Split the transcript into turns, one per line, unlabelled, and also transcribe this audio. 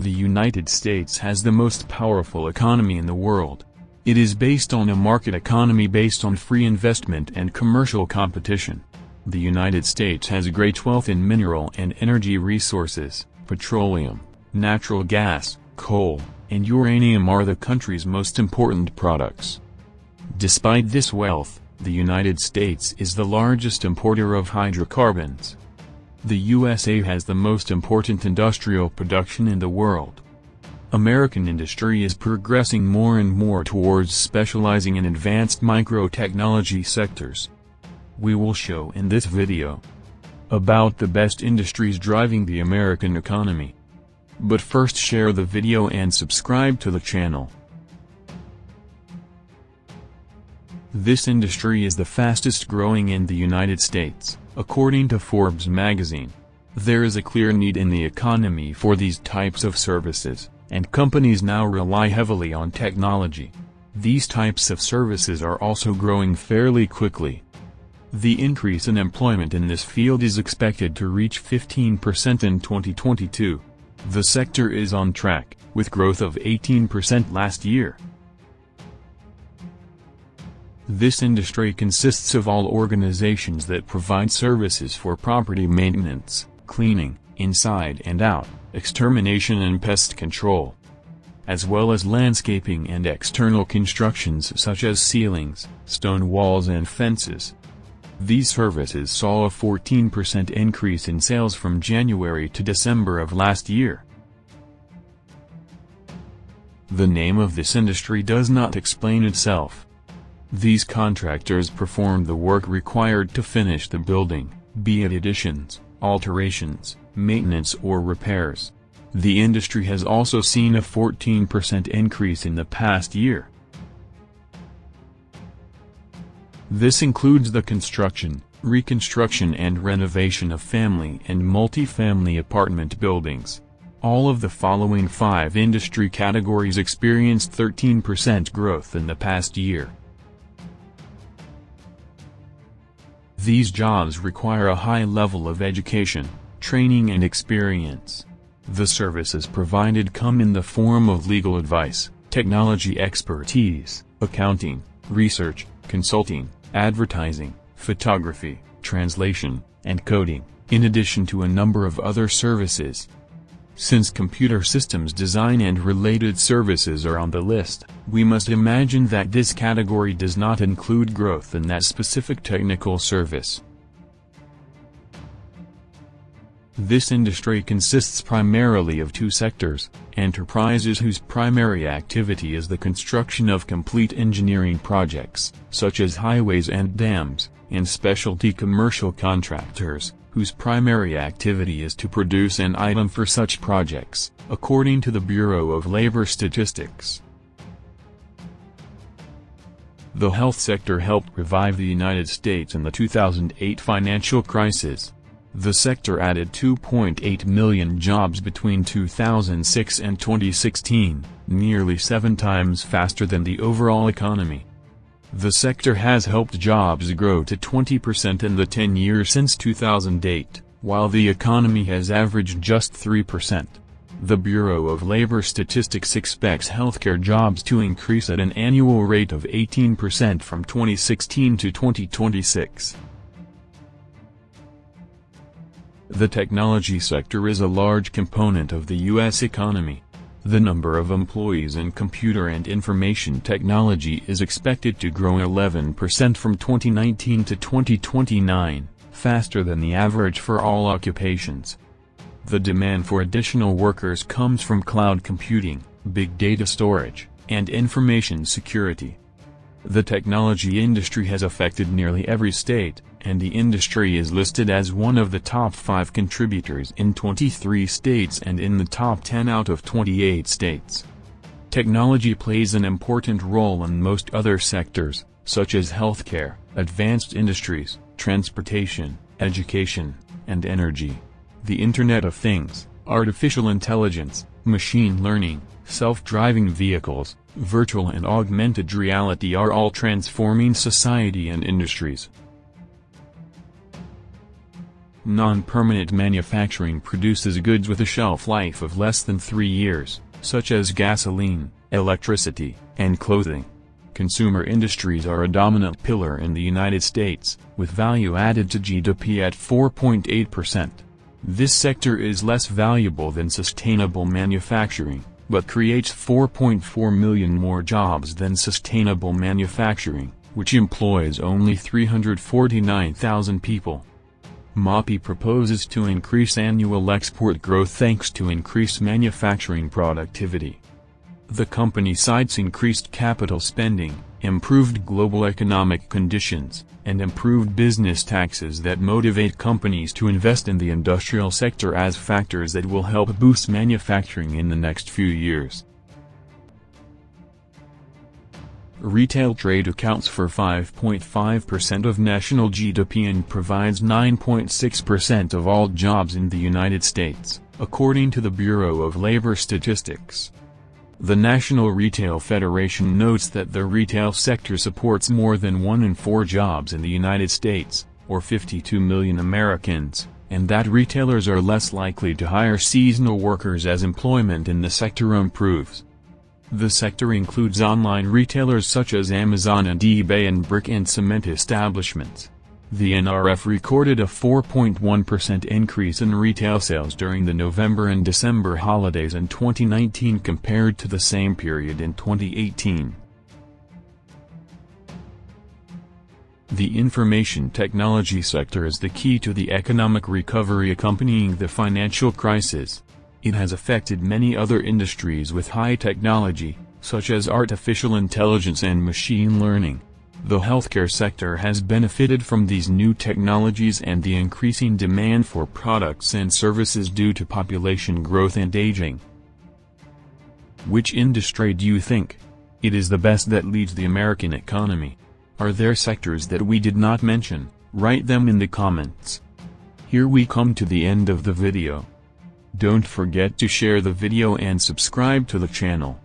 The United States has the most powerful economy in the world. It is based on a market economy based on free investment and commercial competition. The United States has great wealth in mineral and energy resources, petroleum, natural gas, coal, and uranium are the country's most important products. Despite this wealth, the United States is the largest importer of hydrocarbons. The USA has the most important industrial production in the world. American industry is progressing more and more towards specializing in advanced microtechnology sectors. We will show in this video about the best industries driving the American economy. But first share the video and subscribe to the channel. This industry is the fastest growing in the United States, according to Forbes magazine. There is a clear need in the economy for these types of services, and companies now rely heavily on technology. These types of services are also growing fairly quickly. The increase in employment in this field is expected to reach 15% in 2022. The sector is on track, with growth of 18% last year. This industry consists of all organizations that provide services for property maintenance, cleaning, inside and out, extermination and pest control, as well as landscaping and external constructions such as ceilings, stone walls and fences. These services saw a 14% increase in sales from January to December of last year. The name of this industry does not explain itself. These contractors perform the work required to finish the building, be it additions, alterations, maintenance or repairs. The industry has also seen a 14% increase in the past year. This includes the construction, reconstruction and renovation of family and multi-family apartment buildings. All of the following five industry categories experienced 13% growth in the past year. These jobs require a high level of education, training and experience. The services provided come in the form of legal advice, technology expertise, accounting, research, consulting, advertising, photography, translation, and coding, in addition to a number of other services. Since computer systems design and related services are on the list, we must imagine that this category does not include growth in that specific technical service. This industry consists primarily of two sectors, enterprises whose primary activity is the construction of complete engineering projects, such as highways and dams, and specialty commercial contractors, whose primary activity is to produce an item for such projects, according to the Bureau of Labor Statistics. The health sector helped revive the United States in the 2008 financial crisis. The sector added 2.8 million jobs between 2006 and 2016, nearly seven times faster than the overall economy. The sector has helped jobs grow to 20% in the 10 years since 2008, while the economy has averaged just 3%. The Bureau of Labor Statistics expects healthcare jobs to increase at an annual rate of 18% from 2016 to 2026. The technology sector is a large component of the U.S. economy. The number of employees in computer and information technology is expected to grow 11% from 2019 to 2029, faster than the average for all occupations. The demand for additional workers comes from cloud computing, big data storage, and information security. The technology industry has affected nearly every state, and the industry is listed as one of the top 5 contributors in 23 states and in the top 10 out of 28 states. Technology plays an important role in most other sectors, such as healthcare, advanced industries, transportation, education, and energy. The Internet of Things, artificial intelligence, machine learning, self-driving vehicles, virtual and augmented reality are all transforming society and industries. Non-permanent manufacturing produces goods with a shelf life of less than three years, such as gasoline, electricity, and clothing. Consumer industries are a dominant pillar in the United States, with value added to GDP at 4.8%. This sector is less valuable than sustainable manufacturing, but creates 4.4 million more jobs than sustainable manufacturing, which employs only 349,000 people. MAPI proposes to increase annual export growth thanks to increased manufacturing productivity. The company cites increased capital spending, improved global economic conditions, and improved business taxes that motivate companies to invest in the industrial sector as factors that will help boost manufacturing in the next few years. Retail trade accounts for 5.5% of national GDP and provides 9.6% of all jobs in the United States, according to the Bureau of Labor Statistics. The National Retail Federation notes that the retail sector supports more than one in four jobs in the United States, or 52 million Americans, and that retailers are less likely to hire seasonal workers as employment in the sector improves. The sector includes online retailers such as Amazon and eBay and brick and cement establishments. The NRF recorded a 4.1% increase in retail sales during the November and December holidays in 2019 compared to the same period in 2018. The information technology sector is the key to the economic recovery accompanying the financial crisis. It has affected many other industries with high technology, such as artificial intelligence and machine learning. The healthcare sector has benefited from these new technologies and the increasing demand for products and services due to population growth and aging. Which industry do you think? It is the best that leads the American economy. Are there sectors that we did not mention? Write them in the comments. Here we come to the end of the video. Don't forget to share the video and subscribe to the channel.